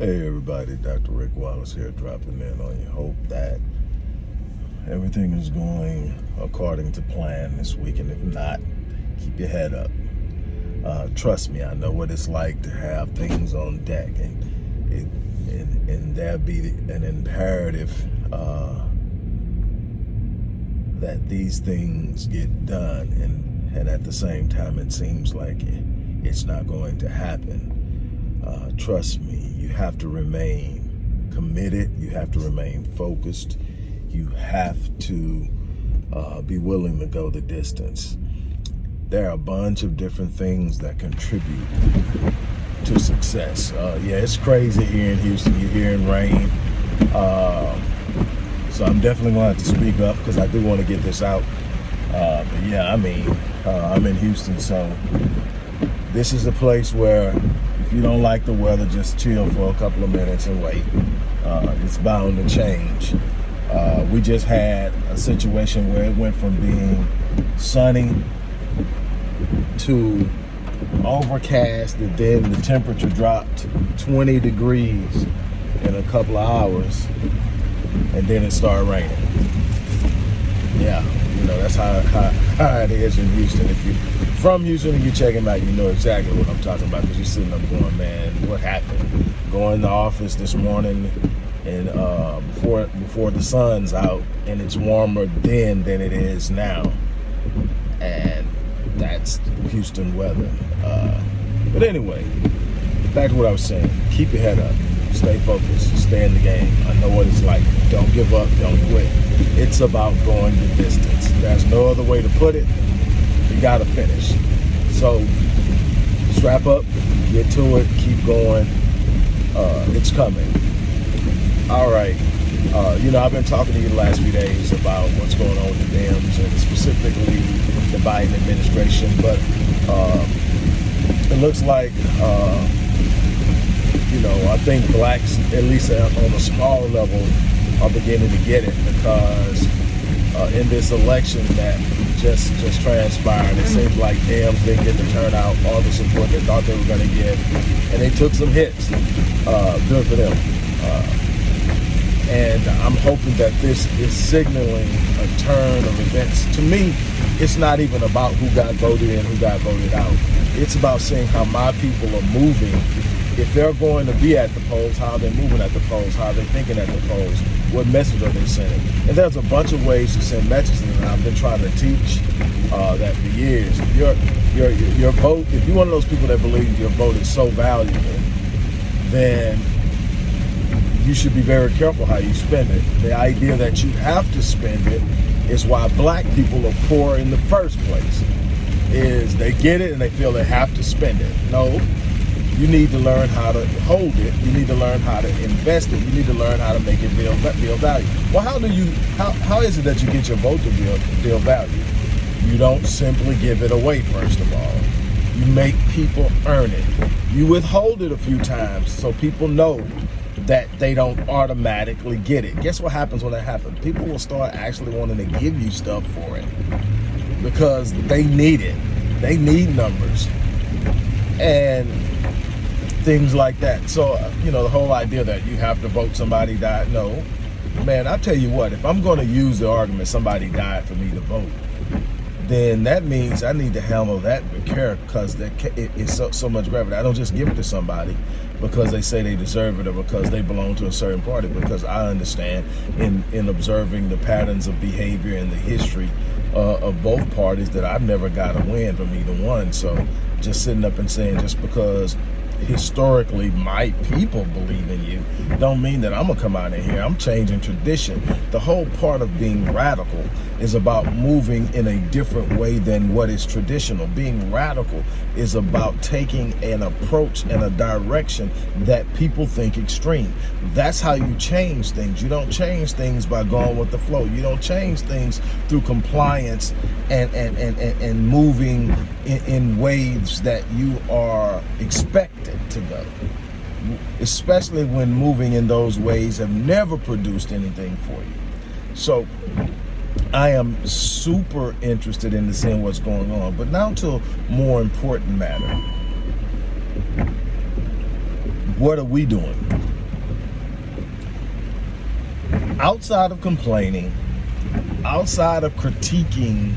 Hey everybody, Dr. Rick Wallace here dropping in on you. Hope that everything is going according to plan this week and if not, keep your head up. Uh, trust me, I know what it's like to have things on deck and it, and, and there be an imperative uh, that these things get done and, and at the same time it seems like it, it's not going to happen. Uh, trust me, you have to remain committed. You have to remain focused. You have to uh, be willing to go the distance. There are a bunch of different things that contribute to success. Uh, yeah, it's crazy here in Houston. You're hearing rain. Uh, so I'm definitely going to have to speak up because I do want to get this out. Uh, but yeah, I mean, uh, I'm in Houston, so this is a place where if you don't like the weather, just chill for a couple of minutes and wait. Uh, it's bound to change. Uh, we just had a situation where it went from being sunny to overcast and then the temperature dropped 20 degrees in a couple of hours and then it started raining. Yeah, you know, that's how, how, how it is in Houston. If you from Houston and you check him out, you know exactly what I'm talking about because you're sitting up going, man, what happened? Going to the office this morning and uh, before before the sun's out and it's warmer then than it is now. And that's Houston weather. Uh, but anyway, back to what I was saying. Keep your head up. Stay focused. Stay in the game. I know what it's like. Don't give up. Don't quit. It's about going the distance. There's no other way to put it you got to finish. So strap up, get to it, keep going. Uh, it's coming. All right. Uh, you know, I've been talking to you the last few days about what's going on with the Dems and specifically the Biden administration, but uh, it looks like, uh, you know, I think blacks, at least on a small level, are beginning to get it because uh, in this election that just just transpired. It seems like Dems didn't get the turnout, all the support they thought they were going to get, and they took some hits. Uh, good for them. Uh, and I'm hoping that this is signaling a turn of events. To me, it's not even about who got voted in, who got voted out. It's about seeing how my people are moving if they're going to be at the polls, how they're moving at the polls, how they're thinking at the polls, what message are they sending. And there's a bunch of ways to send messages, and I've been trying to teach uh, that for years. If your, your, your vote, if you're one of those people that believe your vote is so valuable, then you should be very careful how you spend it. The idea that you have to spend it is why black people are poor in the first place, is they get it and they feel they have to spend it. No, you need to learn how to hold it. You need to learn how to invest it. You need to learn how to make it build, build value. Well, how do you, how, how is it that you get your vote to build, build value? You don't simply give it away, first of all. You make people earn it. You withhold it a few times so people know that they don't automatically get it. Guess what happens when that happens? People will start actually wanting to give you stuff for it because they need it. They need numbers. And things like that. So, you know, the whole idea that you have to vote somebody died, no. Man, I tell you what, if I'm going to use the argument somebody died for me to vote, then that means I need to handle that with care because it's so, so much gravity. I don't just give it to somebody because they say they deserve it or because they belong to a certain party because I understand in, in observing the patterns of behavior and the history uh, of both parties that I've never got a win from either one. So just sitting up and saying just because historically my people believe in you don't mean that I'm gonna come out of here. I'm changing tradition. The whole part of being radical is about moving in a different way than what is traditional being radical is about taking an approach and a direction that people think extreme that's how you change things you don't change things by going with the flow you don't change things through compliance and and and, and, and moving in, in waves that you are expected to go. Especially when moving in those ways have never produced anything for you. So I am super interested in seeing what's going on. But now to a more important matter. What are we doing? Outside of complaining, outside of critiquing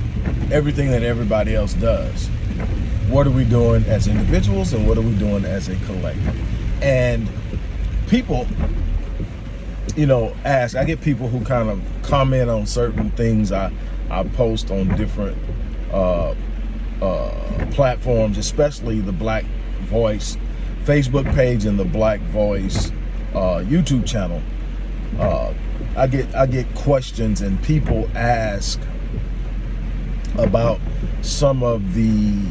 everything that everybody else does, what are we doing as individuals and what are we doing as a collective? And people you know, ask, I get people who kind of comment on certain things I, I post on different uh, uh, platforms, especially the Black Voice Facebook page and the Black Voice uh, YouTube channel. Uh, I get I get questions and people ask about some of the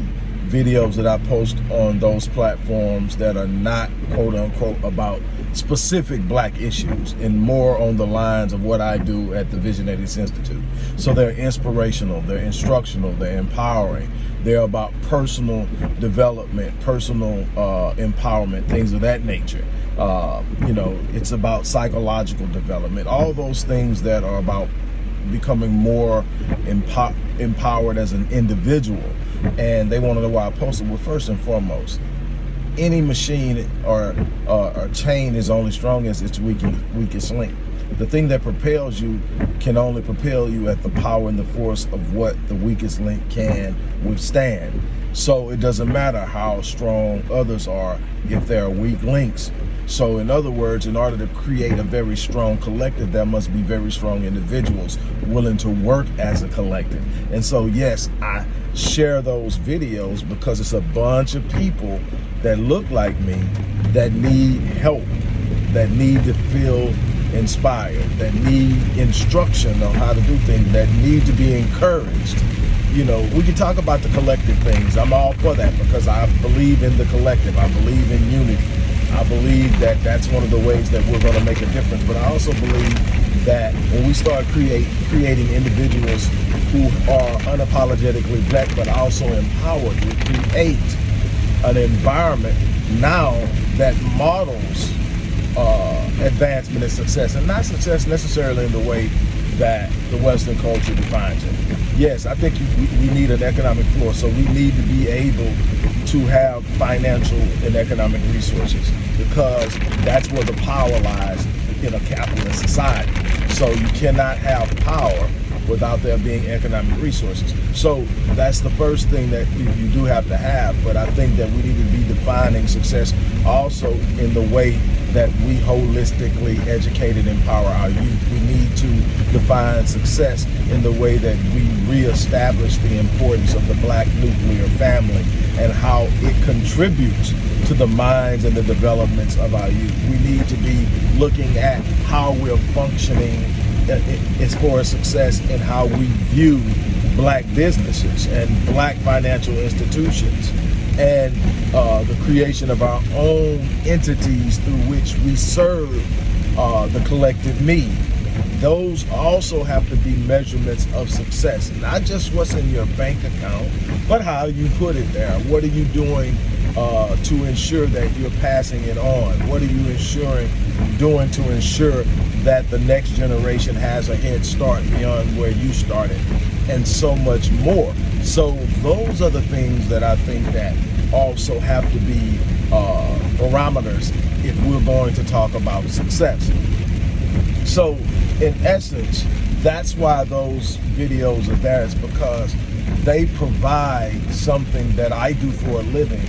videos that I post on those platforms that are not quote unquote about specific black issues and more on the lines of what I do at the Visionators Institute. So they're inspirational, they're instructional, they're empowering, they're about personal development, personal uh, empowerment, things of that nature. Uh, you know, it's about psychological development, all those things that are about becoming more empo empowered as an individual and they want to know why I posted. Well, first and foremost, any machine or, uh, or chain is only strong as its weakest, weakest link. The thing that propels you can only propel you at the power and the force of what the weakest link can withstand. So it doesn't matter how strong others are if there are weak links. So in other words, in order to create a very strong collective, there must be very strong individuals willing to work as a collective. And so yes, I share those videos because it's a bunch of people that look like me that need help, that need to feel inspired, that need instruction on how to do things, that need to be encouraged. You know, we can talk about the collective things. I'm all for that because I believe in the collective. I believe in unity. I believe that that's one of the ways that we're going to make a difference. But I also believe that when we start create creating individuals who are unapologetically black but also empowered, we create an environment now that models uh, advancement and success, and not success necessarily in the way that the Western culture defines it. Yes, I think we, we need an economic floor, so we need to be able to have financial and economic resources because that's where the power lies in a capitalist society. So you cannot have power without there being economic resources. So that's the first thing that you, do have to have. But I think that we need to be defining success also in the way that we holistically educate and empower our youth. We need to define success in the way that we reestablish the importance of the black nuclear family and how it contributes to the minds and the developments of our youth. We need to be looking at how we're functioning as for success in how we view black businesses and black financial institutions and uh, the creation of our own entities through which we serve uh, the collective me. Those also have to be measurements of success, not just what's in your bank account, but how you put it there. What are you doing uh, to ensure that you're passing it on? What are you ensuring, doing to ensure that the next generation has a head start beyond where you started? And so much more. So those are the things that I think that also have to be uh, barometers if we're going to talk about success. So in essence, that's why those videos are there is because they provide something that I do for a living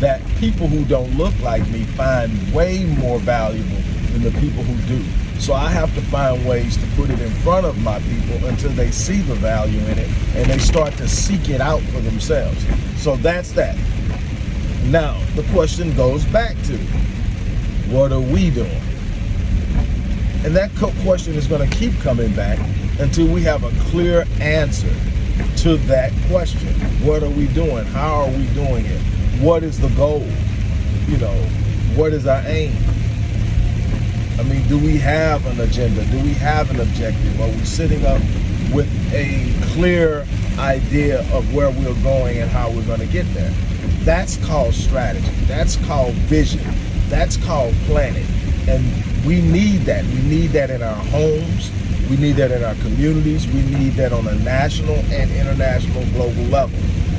that people who don't look like me find way more valuable than the people who do. So I have to find ways to put it in front of my people until they see the value in it and they start to seek it out for themselves. So that's that. Now, the question goes back to, what are we doing? And that question is going to keep coming back until we have a clear answer to that question. What are we doing? How are we doing it? what is the goal? You know, what is our aim? I mean, do we have an agenda? Do we have an objective? Are we sitting up with a clear idea of where we're going and how we're going to get there? That's called strategy. That's called vision. That's called planning. And we need that. We need that in our homes. We need that in our communities. We need that on a national and international global level.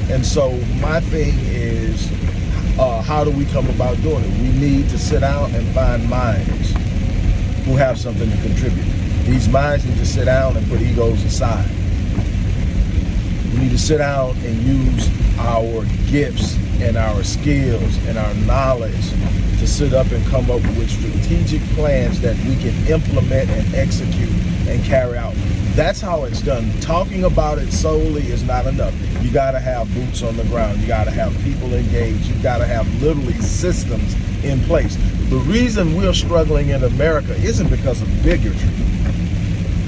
And so my thing is, uh, how do we come about doing it? We need to sit down and find minds who have something to contribute. These minds need to sit down and put egos aside. We need to sit down and use our gifts and our skills and our knowledge to sit up and come up with strategic plans that we can implement and execute and carry out. That's how it's done. Talking about it solely is not enough. You got to have boots on the ground. You got to have people engaged. You got to have literally systems in place. The reason we're struggling in America isn't because of bigotry.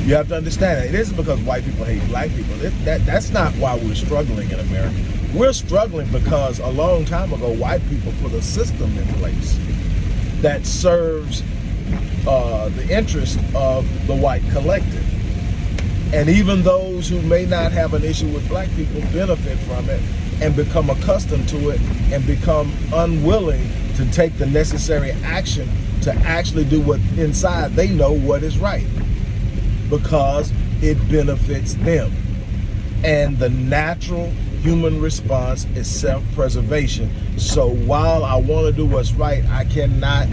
You have to understand that. It isn't because white people hate black people. It, that, that's not why we're struggling in America. We're struggling because a long time ago, white people put a system in place that serves uh, the interest of the white collective. And even those who may not have an issue with black people benefit from it and become accustomed to it and become unwilling to take the necessary action to actually do what inside they know what is right because it benefits them. And the natural human response is self-preservation. So while I want to do what's right, I cannot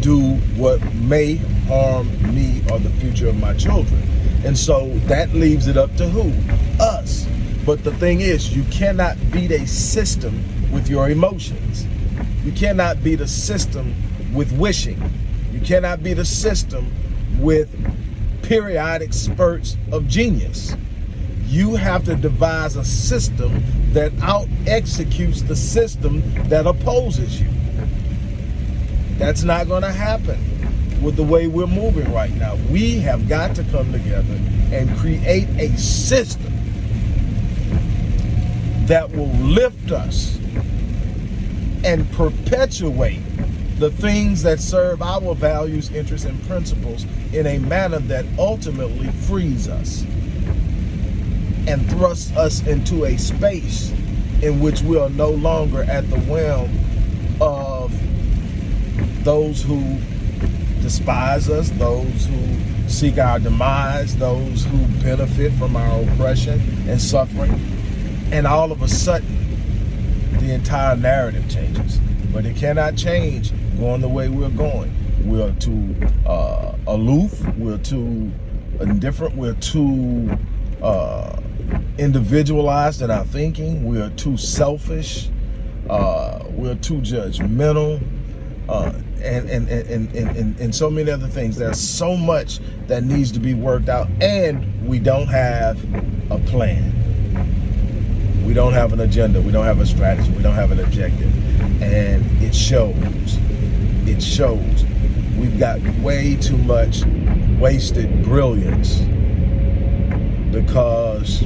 do what may harm me or the future of my children. And so that leaves it up to who? Us. But the thing is, you cannot beat a system with your emotions. You cannot be the system with wishing. You cannot be the system with periodic spurts of genius. You have to devise a system that out executes the system that opposes you. That's not going to happen with the way we're moving right now. We have got to come together and create a system that will lift us and perpetuate the things that serve our values, interests, and principles in a manner that ultimately frees us and thrusts us into a space in which we are no longer at the whim of those who despise us, those who seek our demise, those who benefit from our oppression and suffering. And all of a sudden, the entire narrative changes. But it cannot change going the way we're going. We're too uh, aloof, we're too indifferent, we're too uh, individualized in our thinking, we're too selfish, uh, we're too judgmental, uh, and, and, and, and, and so many other things. There's so much that needs to be worked out and we don't have a plan. We don't have an agenda. We don't have a strategy. We don't have an objective. And it shows. It shows. We've got way too much wasted brilliance because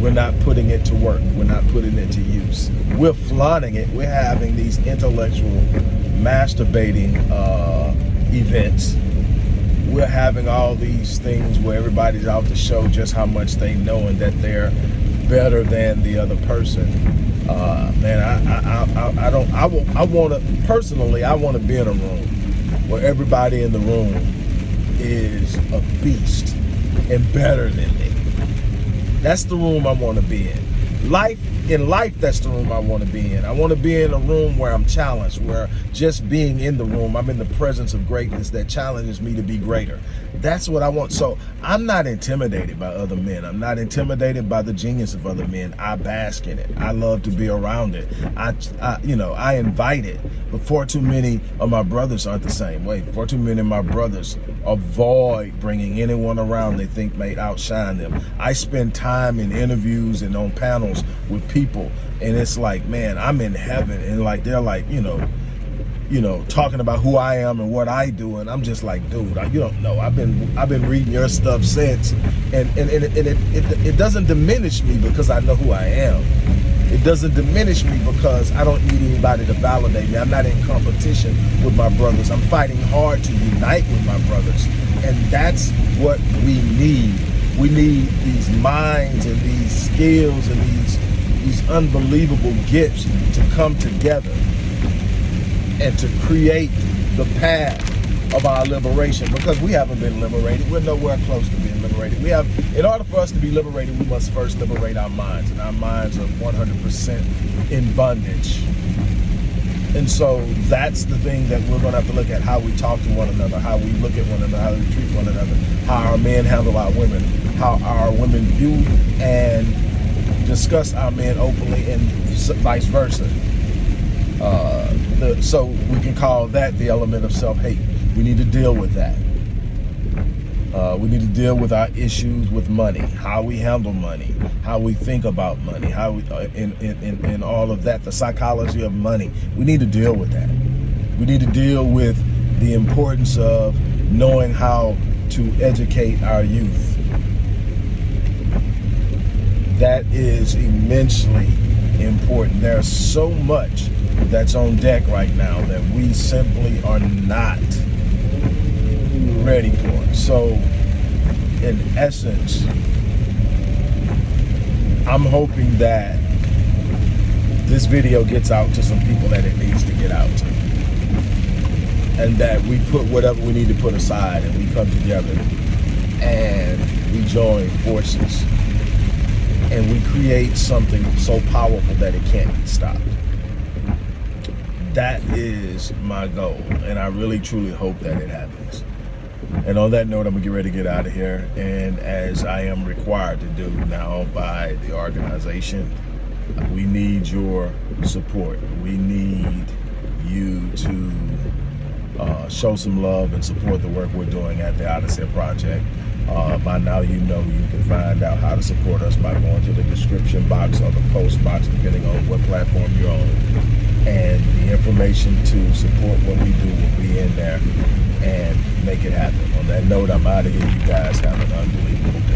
we're not putting it to work. We're not putting it to use. We're flaunting it. We're having these intellectual masturbating uh, events. We're having all these things where everybody's out to show just how much they know and that they're better than the other person. Uh, man, I, I, I, I don't, I, I want to, personally, I want to be in a room where everybody in the room is a beast and better than me. That's the room I want to be in. Life, in life, that's the room I want to be in. I want to be in a room where I'm challenged, where just being in the room, I'm in the presence of greatness that challenges me to be greater. That's what I want. So I'm not intimidated by other men. I'm not intimidated by the genius of other men. I bask in it. I love to be around it. I, I you know, I invite it. But far too many of my brothers aren't the same way. Far too many of my brothers avoid bringing anyone around they think may outshine them. I spend time in interviews and on panels with people and it's like, man, I'm in heaven. And like, they're like, you know, you know, talking about who I am and what I do, and I'm just like, dude, you don't know. I've been I've been reading your stuff since, and and, and, it, and it, it, it doesn't diminish me because I know who I am. It doesn't diminish me because I don't need anybody to validate me. I'm not in competition with my brothers. I'm fighting hard to unite with my brothers, and that's what we need. We need these minds and these skills and these these unbelievable gifts to come together and to create the path of our liberation because we haven't been liberated. We're nowhere close to being liberated. We have, in order for us to be liberated, we must first liberate our minds, and our minds are 100% in bondage. And so that's the thing that we're going to have to look at how we talk to one another, how we look at one another, how we treat one another, how our men handle our women, how our women view and discuss our men openly, and vice versa. Uh, the, so we can call that the element of self-hate. We need to deal with that. Uh, we need to deal with our issues with money, how we handle money, how we think about money, how we, uh, of that, the psychology of money. We need to deal with that. We need to deal with the importance of knowing how to educate our youth. That is immensely important. There's so much that's on deck right now that we simply are not ready for. It. So, in essence, I'm hoping that this video gets out to some people that it needs to get out to. And that we put whatever we need to put aside and we come together and we join forces and we create something so powerful that it can't be stopped. That is my goal, and I really truly hope that it happens. And on that note, I'm gonna get ready to get out of here. And as I am required to do now by the organization, we need your support. We need you to uh, show some love and support the work we're doing at the Odyssey Project. Uh, by now you know you can find out how to support us by going to the description box or the post box, depending on what platform you're on. And the information to support what we do will be in there and make it happen. On that note, I'm out of here. You guys have an unbelievable day.